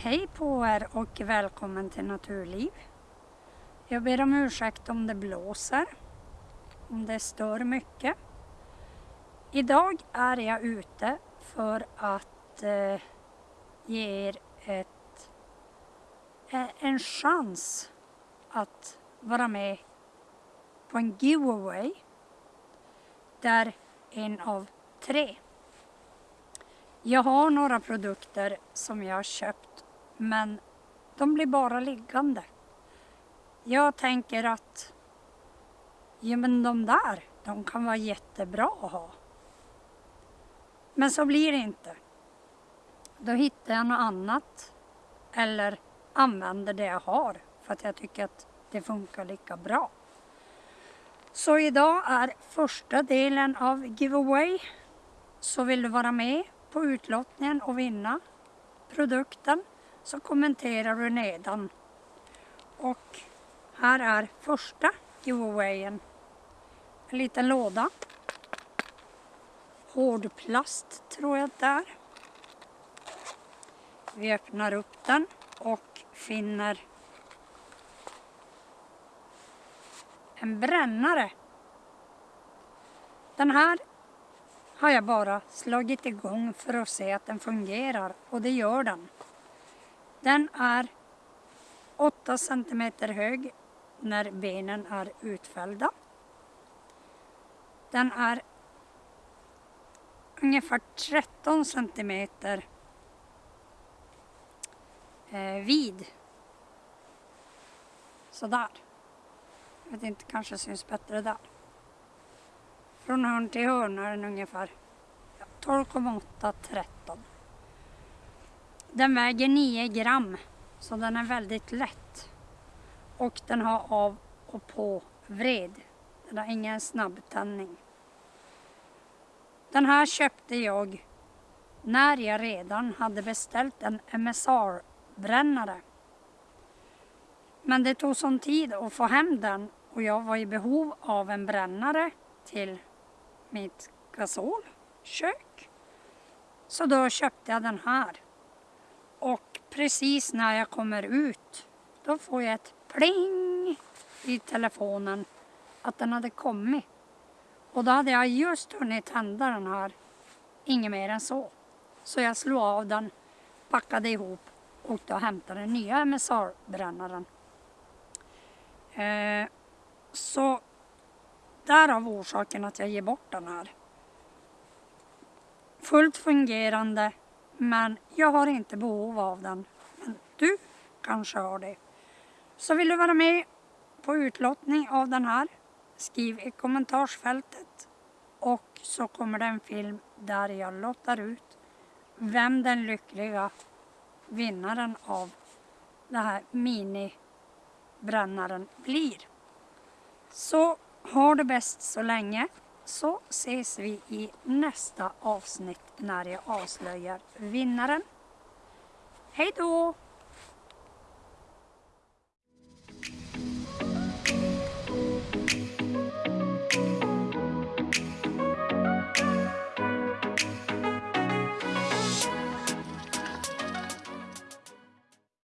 Hej på er och välkommen till Naturliv. Jag ber om ursäkt om det blåser, om det stör mycket. Idag är jag ute för att eh, ge er ett, eh, en chans att vara med på en giveaway där en av tre. Jag har några produkter som jag har köpt men de blir bara liggande. Jag tänker att ja, men de där, de kan vara jättebra att ha. Men så blir det inte. Då hittar jag något annat eller använder det jag har för att jag tycker att det funkar lika bra. Så idag är första delen av giveaway. Så vill du vara med på utlottningen och vinna produkten så kommenterar du nedan. Och här är första giveawayen. En liten låda. Hårdplast tror jag det är. Vi öppnar upp den och finner en brännare. Den här har jag bara slagit igång för att se att den fungerar och det gör den. Den är 8 cm hög när benen är utfällda. Den är ungefär 13 cm eh, vid. Sådär. Jag vet inte, kanske syns bättre där. Från hörn till hörn är den ungefär 12,8 13. Den väger 9 gram så den är väldigt lätt. Och den har av och på vred. Den har ingen snabbtändning. Den här köpte jag när jag redan hade beställt en MSR-brännare. Men det tog sån tid att få hem den och jag var i behov av en brännare till mitt gasolkök. Så då köpte jag den här. Och precis när jag kommer ut då får jag ett pling i telefonen att den hade kommit. Och då hade jag just hunnit tända den här, inget mer än så. Så jag slog av den, packade ihop och då hämtade den nya MSR-brännaren. Eh, så därav orsaken att jag ger bort den här. Fullt fungerande men jag har inte behov av den. Men du kanske har det. Så vill du vara med på utlottning av den här, skriv i kommentarsfältet och så kommer det en film där jag lottar ut vem den lyckliga vinnaren av den här minibrännaren blir. Så ha det bäst så länge så ses vi i nästa avsnitt när jag avslöjar vinnaren. Hej då!